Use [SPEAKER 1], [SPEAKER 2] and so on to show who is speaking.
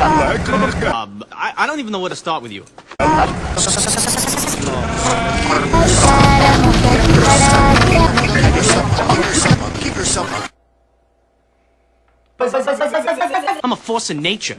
[SPEAKER 1] Um, I, I don't even know where to start with you. I'm a force of nature.